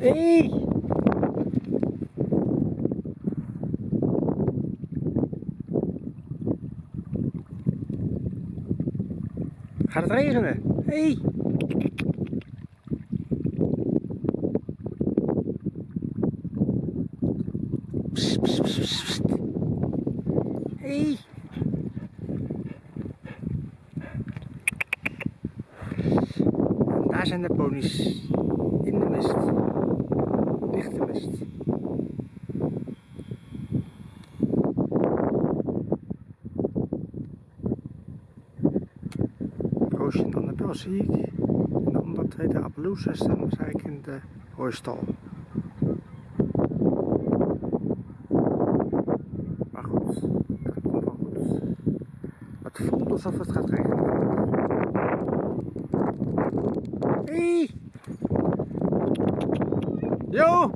Hey! Gaat het regenen? Hey! Hey! Daar zijn de ponies. De mist. Roosje en Annabel zie ik. En andere twee, de Appaloosas, staan waarschijnlijk in de hooistal. Maar goed, dat komt wel goed. Het voelt alsof het gaat regenen. Hey! 요!